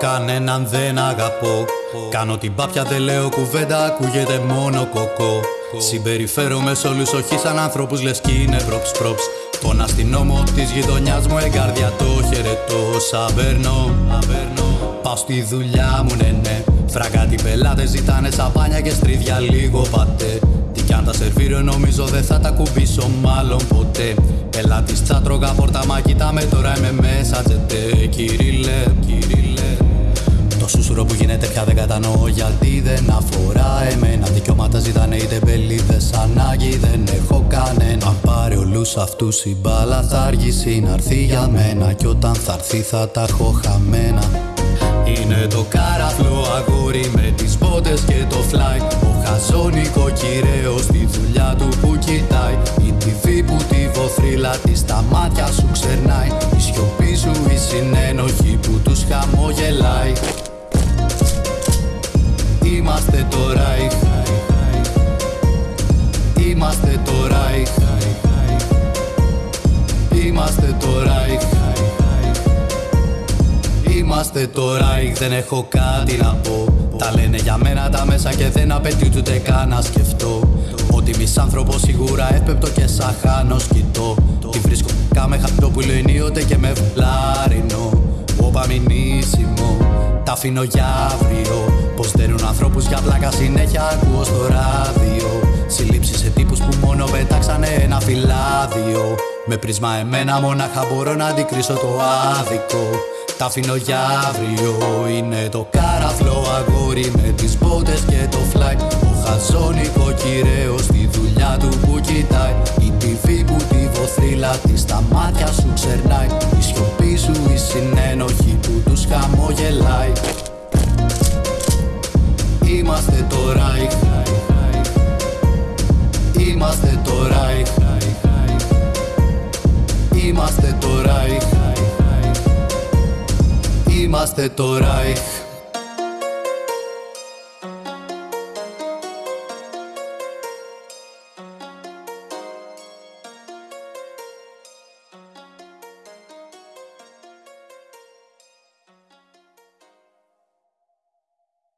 Κανέναν δεν αγαπώ. Κάνω την πάπια δεν λέω κουβέντα Ακούγεται μόνο κοκό. Συμπεριφέρομαι σ' όλους όχι σαν ανθρώπους Λες κι είναι προψ προψ Τον αστυνόμο της γειτονιάς μου εγκάρδια το χαιρετώ. Σαβέρνω Πάω στη δουλειά μου ναι ναι. Φραγκάτι πελάτες ζητάνε σαπάνια και στρίδια λίγο πατέ. Τι κι αν τα σερβίρω νομίζω δεν θα τα κουμπίσω μάλλον ποτέ. Πελάτης τσάτρωγα πόρτα μα κοιτάμε τώρα είμαι μέσα τζετέ. Κυρίλε, κυρίλε το σούσουρο που γίνεται πια δεν κατανοώ γιατί δεν αφορά εμένα. Δικαιώματα ζητάνε είτε μπελίδες ανάγκη δεν έχω κανένα. Αν πάρει όλους αυτούς η μπάλα θα αργήσει να έρθει για μένα. Κι όταν θα έρθει θα τα έχω χαμένα. Είναι το καραφλό αγόρι με τις πότες και το φλάι. Ο χαζόνικο κυρέος στη δουλειά του που κοιτάει. Η TV που τη βοθρίλα τη στα μάτια σου ξερνάει. Η σιωπή σου η συνένοχη που τους χαμογελάει Είμαστε το Ράιχ Είμαστε το Ράιχ Είμαστε το Ράιχ Είμαστε το Ράιχ Δεν έχω κάτι να πω. Τα λένε για μένα τα μέσα και δεν απαιτεί ούτε καν να σκεφτώ. Ότι μισάνθρωπο σίγουρα εύπεπτο και σαν χάνω σκητώ Τη βρίσκω κάμε χαπτό που ενίοτε και με βλάρινο. Όπα μηνύσιμο Τα αφήνω για αύριο Πως δέρουν ανθρώπους για πλάκα συνέχεια ακούω στο ράδιο. Συλλήψεις σε τύπους που μόνο πετάξανε ένα φυλάδιο. Με πρίσμα εμένα μονάχα μπορώ να αντικρίσω το άδικο. Τα αφήνω για αύριο. Είναι το καραφλό αγόρι με τις μπότες και το φλάι. Ο χαζόνικο κυρέος στη δουλειά του που κοιτάει. Η TV που τη βοθρίλα της στα μάτια σου ξερνάει. Η σιωπή σου η συνένοχη που τους χαμογελάει Είμαστε το Ράιχ Είμαστε το Ράιχ Είμαστε το Ράιχ Είμαστε το Ράιχ